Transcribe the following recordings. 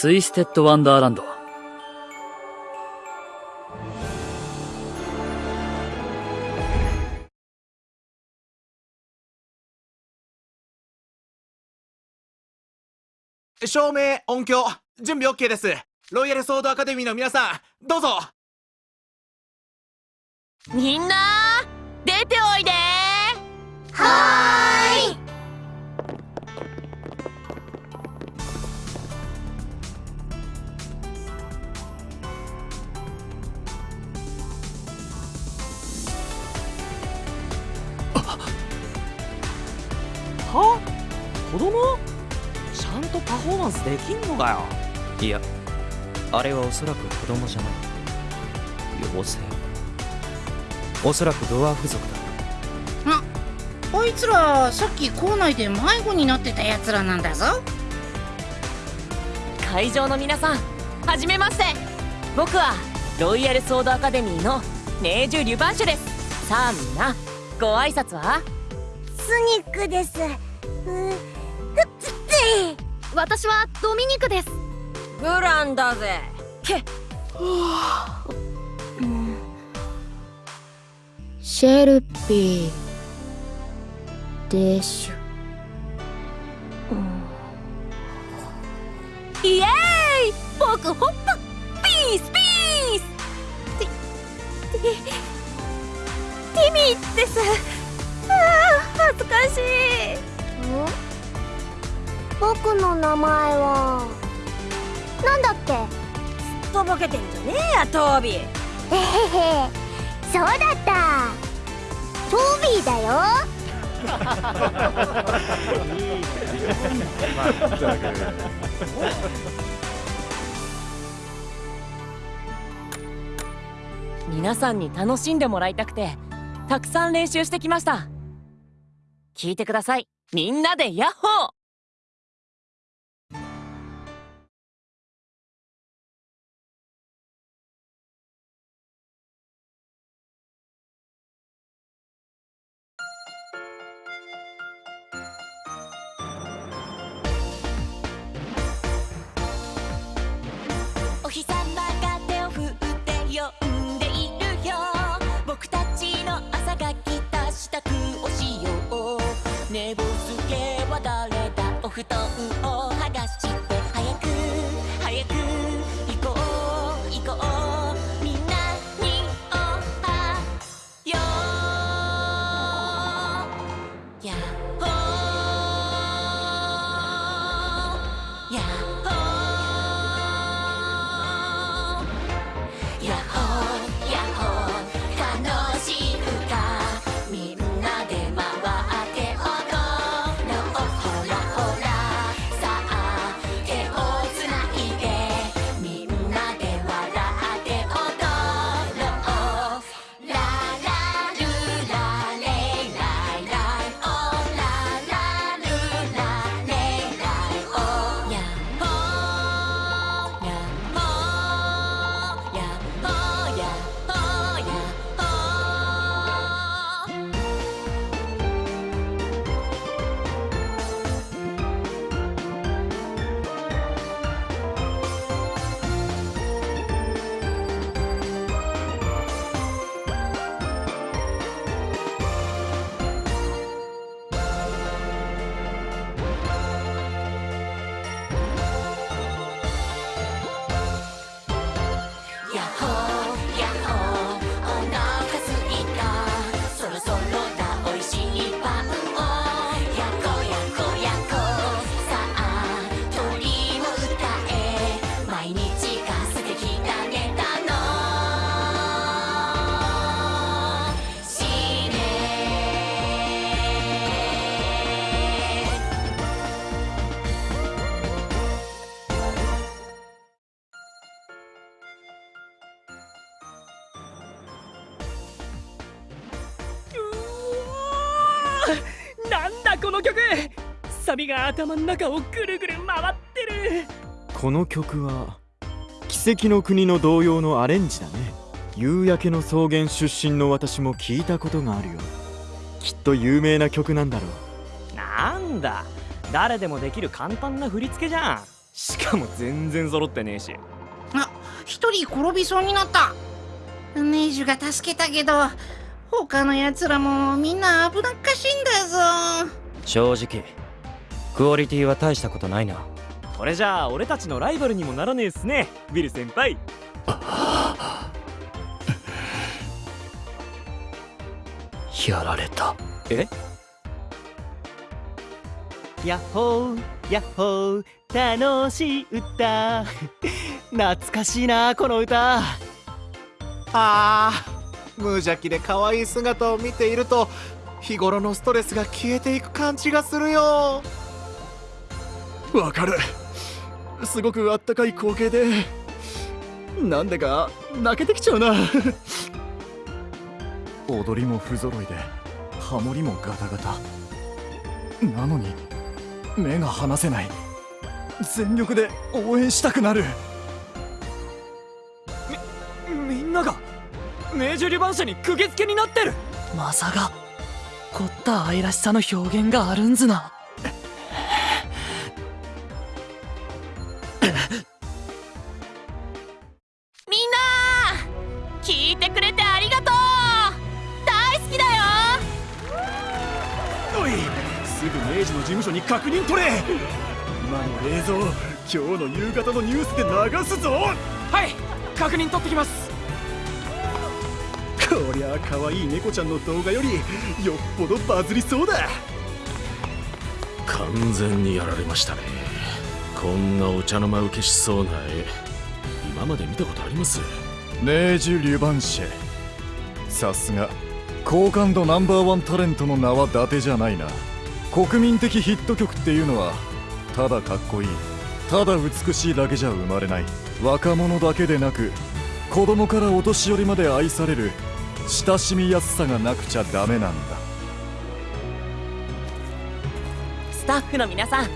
ツイステッド・ワンダーランド。照明、音響、準備 OK です。ロイヤルソードアカデミーの皆さん、どうぞみんな子供？ゃんとパフォーマンスできんのかよ？いやあれはおそらく子供じゃない。妖精おそらくドワーフ族だ。ああいつらさっき校内で迷子になってたやつらなんだぞ。会場の皆さんはじめまして。僕はロイヤルソードアカデミーのネージュ・リュバンシュです。さあみんなご挨拶は？スニックです。う私はドミニクです。グランだぜ。けシェルピーでしょ、うん、イエーイ！僕ホップ。ピースピース。ティティミーです。ああ恥ずかしい僕の名前は。なんだっけ？すっとぼけてんじゃねえやトービー。えへへ。そうだった。トービーだよ。皆さんに楽しんでもらいたくてたくさん練習してきました。聞いてください。みんなでヤッホー布団をなんだこの曲。サビが頭の中をぐるぐる回ってる。この曲は奇跡の国の童謡のアレンジだね。夕焼けの草原出身の私も聞いたことがあるよ。きっと有名な曲なんだろう。なんだ。誰でもできる簡単な振り付けじゃん。しかも全然揃ってねえし。あ一人転びそうになった。ネイジュが助けたけど他のやつらもみんな危なっかしいんだぞ。正直クオリティは大したことないな。これじゃあ俺たちのライバルにもならねえっすねウィル先輩。やられた。え？やっほーやっほー楽しい歌。懐かしいなこの歌。あー無邪気で可愛い姿を見ていると日頃のストレスが消えていく感じがするよ。わかる。すごくあったかい光景でなんでか泣けてきちゃうな。踊りも不揃いでハモリもガタガタ。なのに目が離せない。全力で応援したくなる明治リバン社に釘付けになってる。まさか凝った愛らしさの表現があるんずな。みんな聞いてくれてありがとう。大好きだよ。おいすぐ明治の事務所に確認取れ。今の映像今日の夕方のニュースで流すぞ。はい確認取ってきますこりゃ可愛い猫ちゃんの動画よりよっぽどバズりそうだ。完全にやられましたね。こんなお茶の間受けしそうな絵。今まで見たことあります？ネージュ・リュバンシェさすが好感度ナンバーワンタレントの名は伊達じゃないな。国民的ヒット曲っていうのはただかっこいいただ美しいだけじゃ生まれない若者だけでなく子供からお年寄りまで愛される親しみやすさがなくちゃダメなんだ。スタッフの皆さん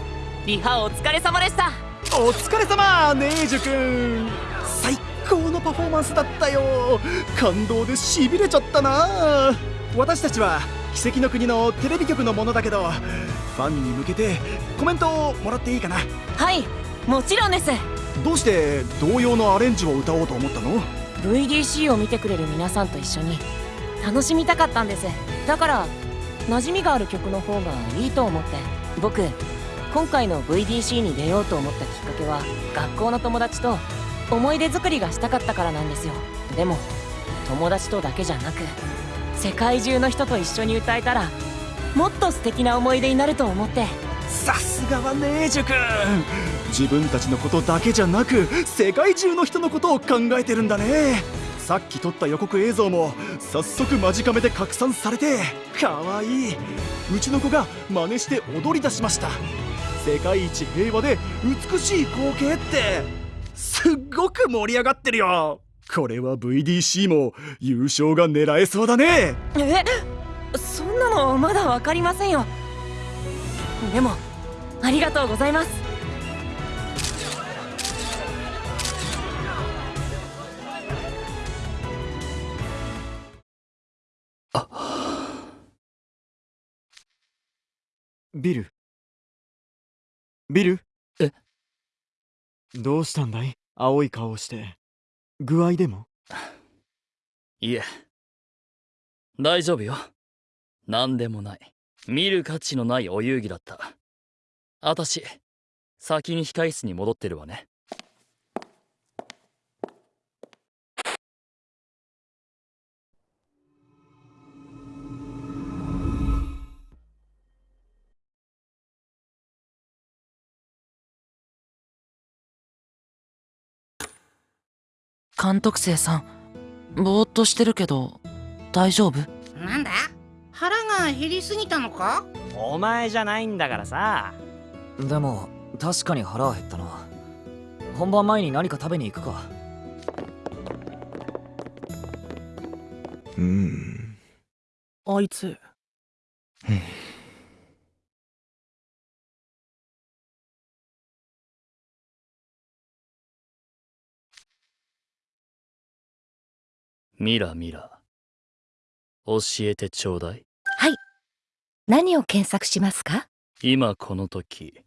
リハお疲れ様でした。お疲れ様ネージュ君。最高のパフォーマンスだったよ。感動でしびれちゃったな。私たちは奇跡の国のテレビ局のものだけどファンに向けてコメントをもらっていいかな？はいもちろんです。どうして同様のアレンジを歌おうと思ったの？VDC を見てくれる皆さんと一緒に楽しみたかったんです。だから馴染みがある曲の方がいいと思って僕今回の VDC に出ようと思ったきっかけは学校の友達と思い出作りがしたかったからなんですよ。でも友達とだけじゃなく世界中の人と一緒に歌えたらもっと素敵な思い出になると思って。さすがはネージュ君自分たちのことだけじゃなく世界中の人のことを考えてるんだね。さっき撮った予告映像も早速間近めで拡散されてかわいい。うちの子が真似して踊り出しました。世界一平和で美しい光景ってすっごく盛り上がってるよ。これは VDC も優勝が狙えそうだね。え？そんなのまだ分かりませんよ。でもありがとうございます。ビル。ビル？え？どうしたんだい？青い顔をして。具合でも？いえ。大丈夫よ。何でもない。見る価値のないお遊戯だった。あたし先に控室に戻ってるわね監督生さんぼーっとしてるけど大丈夫？なんだ？腹が減りすぎたのか？お前じゃないんだからさ。でも確かに腹は減ったな。本番前に何か食べに行くか。うん。あいつミラミラ。教えてちょうだい。はい。何を検索しますか？今この時。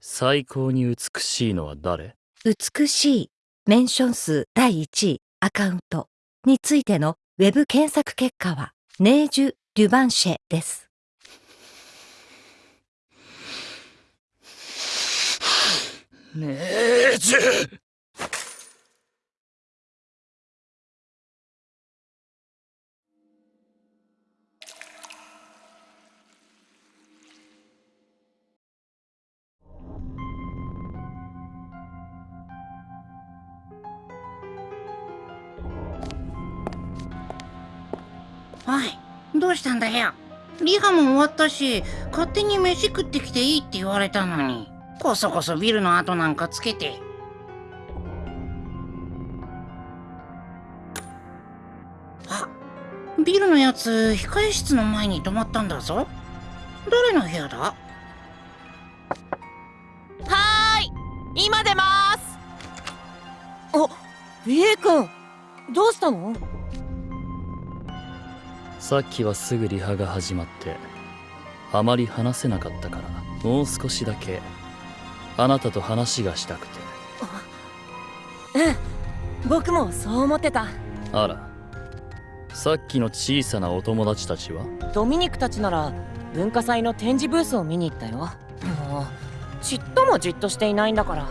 最高に美しいのは誰？美しい。メンション数第1位アカウント。についてのウェブ検索結果はネージュ・デュバンシェです。ねえじゅおい。どうしたんだよ。リハも終わったし勝手に飯食ってきていいって言われたのに。こそこそビルの後なんかつけて。あビルのやつ控え室の前に止まったんだぞ。誰の部屋だ？はーい。今出ます。あ BA 君。どうしたの？さっきはすぐリハが始まってあまり話せなかったからもう少しだけあなたと話がしたくて。うん。僕もそう思ってた。あら。さっきの小さなお友達たちは？ドミニクたちなら文化祭の展示ブースを見に行ったよ。もうちっともじっとしていないんだから。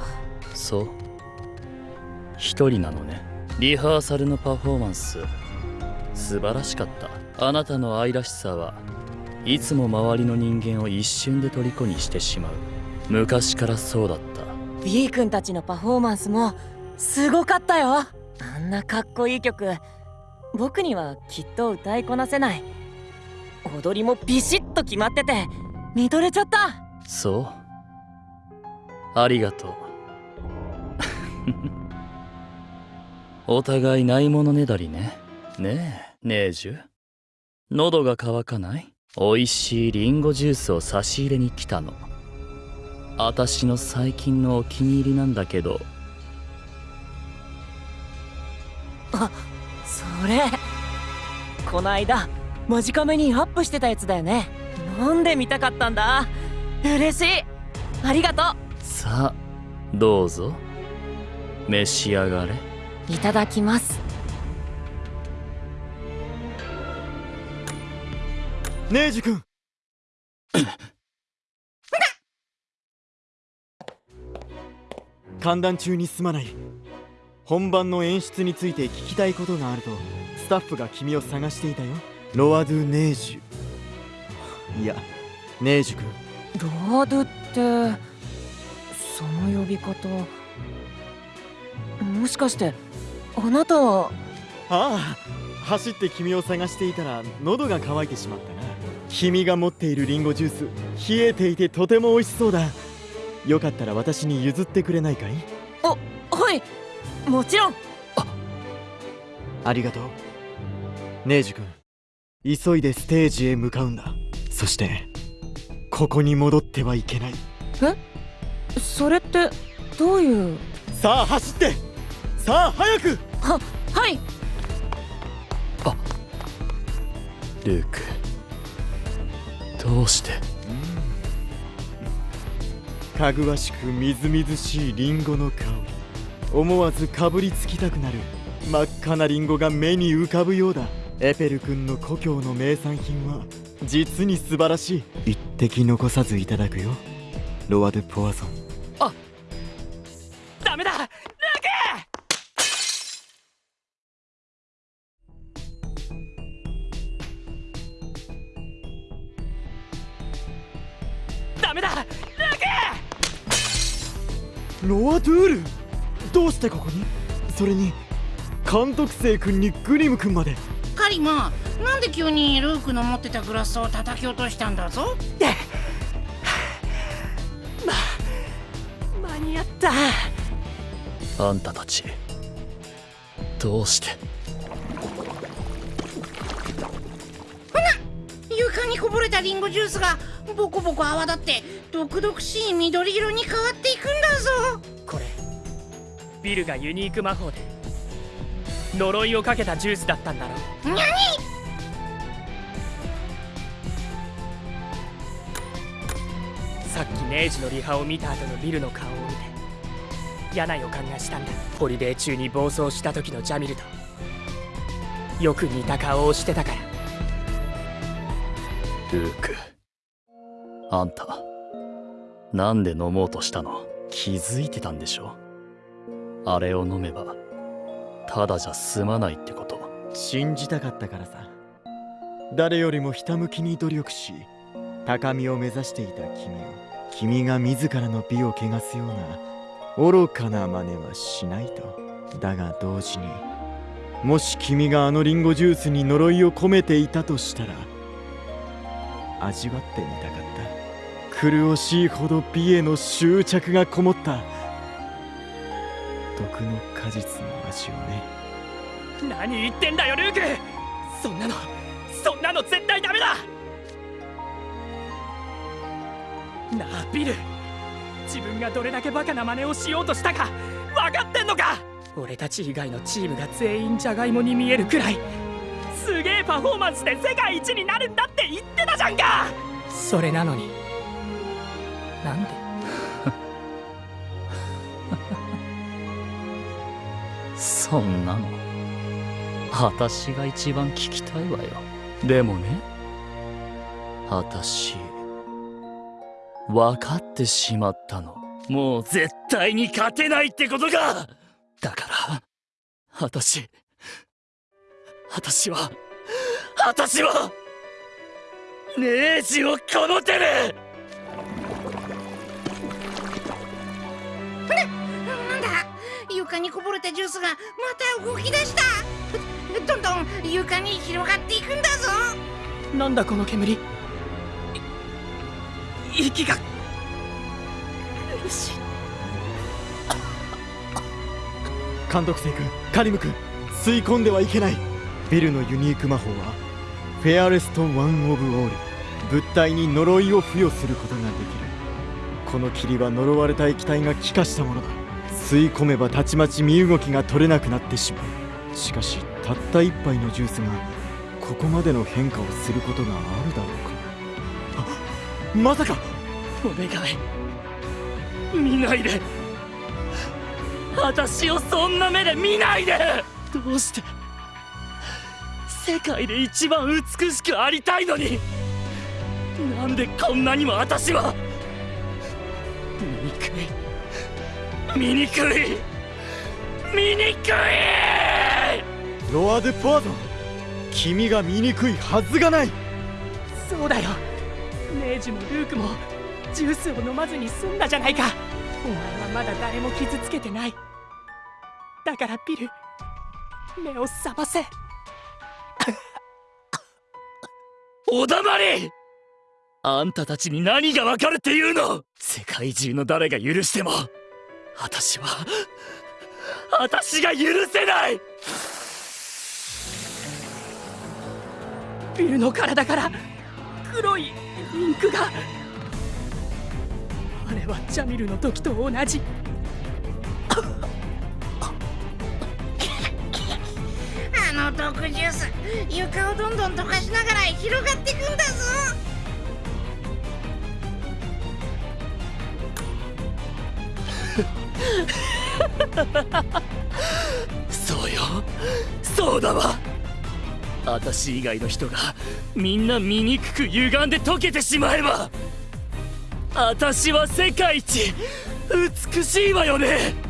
そう。一人なのね。リハーサルのパフォーマンス。素晴らしかったあなたの愛らしさはいつも周りの人間を一瞬で虜にしてしまう。昔からそうだった。B 君たちのパフォーマンスもすごかったよ。あんなかっこいい曲。僕にはきっと歌いこなせない。踊りもビシッと決まってて見とれちゃった。そう。ありがとう。お互いないものねだりね。ねえネージュ喉が渇かない？美味しいリンゴジュースを差し入れに来たの。あたしの最近のお気に入りなんだけど。あそれ。こないだマジカメにアップしてたやつだよね。飲んでみたかったんだ？嬉しい。ありがとさあどうぞ。召し上がれ。ういただきますネージ君歓談中にすまない本番の演出について聞きたいことがあるとスタッフが君を探していたよ。ロアドゥ・ネージュ。いやネージュ君ロアドってその呼び方。もしかしてあなたは？ああ走って君を探していたら喉が渇いてしまったな。君が持っているリンゴジュース冷えていてとても美味しそうだ。よかったら私に譲ってくれないかい？あはい。もちろん。ありがとう。ネージュ君。急いでステージへ向かうんだ。そしてここに戻ってはいけない。え？それってどういう？さあ走って。さあ早く。ははいルークどうして？かぐわしくみずみずしいリンゴの香り思わずかぶりつきたくなる真っ赤なリンゴが目に浮かぶようだ。エペル君の故郷の名産品は実に素晴らしい。一滴残さずいただくよ。ロワ・ドゥ・ポワソン。ロア・ドゥール。どうしてここに？それに監督生君にグリム君まで。カリマなんで急にルークの持ってたグラスを叩き落としたんだぞ？間に合った。あんたたちどうして？床にこぼれたリンゴジュースがボコボコ泡立って毒々しい緑色に変わっていくんだぞ。これビルがユニーク魔法で呪いをかけたジュースだったんだろにゃにさっきのネイジのリハを見た後のビルの顔を見て嫌な予感がしたんだ。ホリデー中に暴走した時のジャミルとよく似た顔をしてたから。ルークあんたなんで飲もうとしたの？気づいてたんでしょ？あれを飲めばただじゃ済まないってこと。信じたかったからさ。誰よりもひたむきに努力し高みを目指していた君を君が自らの美を汚すような愚かな真似はしないと。だが同時にもし君があのリンゴジュースに呪いを込めていたとしたら味わってみたかった。苦しいほど美への執着がこもった。毒の果実の味をね。何言ってんだよルーク！そんなのそんなの絶対ダメだ！なあビル。自分がどれだけバカな真似をしようとしたか分かってんのか！俺たち以外のチームが全員ジャガイモに見えるくらいすげえパフォーマンスで世界一になるんだって言ってたじゃんか！それなのになんで？そんなの。私が一番聞きたいわよ。でもね。私分かってしまったの。もう絶対に勝てないってことか！だから私私は私はネージをこの手で床にこぼれたジュースがまた動き出した。どんどん床に広がっていくんだぞ。なんだこの煙？い息が。苦し。い監督生君カリム君吸い込んではいけない。ヴィルのユニーク魔法は Fairest One of All。物体に呪いを付与することができる。この霧は呪われた液体が気化したものだ吸い込めばたちまち身動きが取れなくなってしまう。しかしたった一杯のジュースがここまでの変化をすることがあるだろうか。あまさか！お願い。見ないで。私をそんな目で見ないで。どうして？世界で一番美しくありたいのに。なんでこんなにも私は。醜い醜い。醜い。ロア・デ・ポワゾン君が醜いはずがない。そうだよ。ネージもルークもジュースを飲まずに済んだじゃないか。お前はまだ誰も傷つけてない。だからビル目を覚ませ。おだまりあんたたちに何がわかるっていうの。世界中の誰が許しても私は私が許せない。ビルの体から黒いインクがあれはジャミルの時と同じ。あの毒ジュース床をどんどん溶かしながら広がっていくんだぞ。そうよ。そうだわ。私以外の人がみんな醜く歪んで溶けてしまえば私は世界一美しいわよね。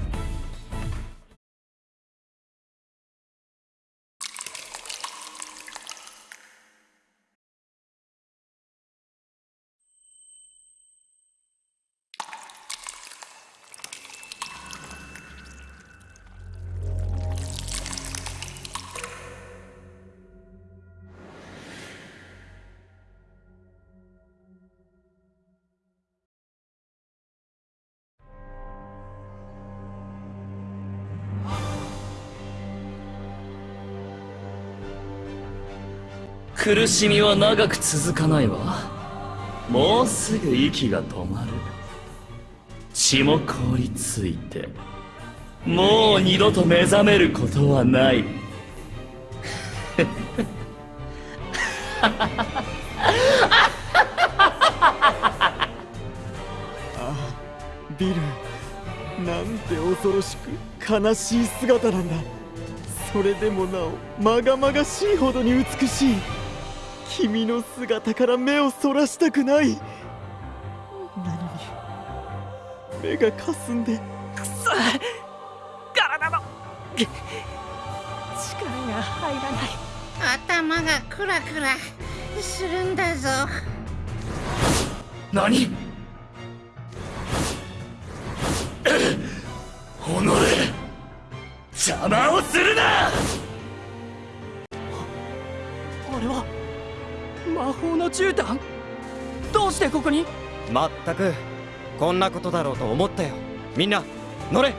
苦しみは長く続かないわ。もうすぐ息が止まる。血も凍りついて。もう二度と目覚めることはない。あビル。なんて恐ろしく悲しい姿なんだ。それでもなおまがまがしいほどに美しい。君の姿から目をそらしたくない。なのに目がかすんで。くそ体の力が入らない。頭がクラクラするんだぞ。何？己邪魔をするな！あれは魔法の絨毯？どうしてここに？まったくこんなことだろうと思ったよ。みんな乗れ！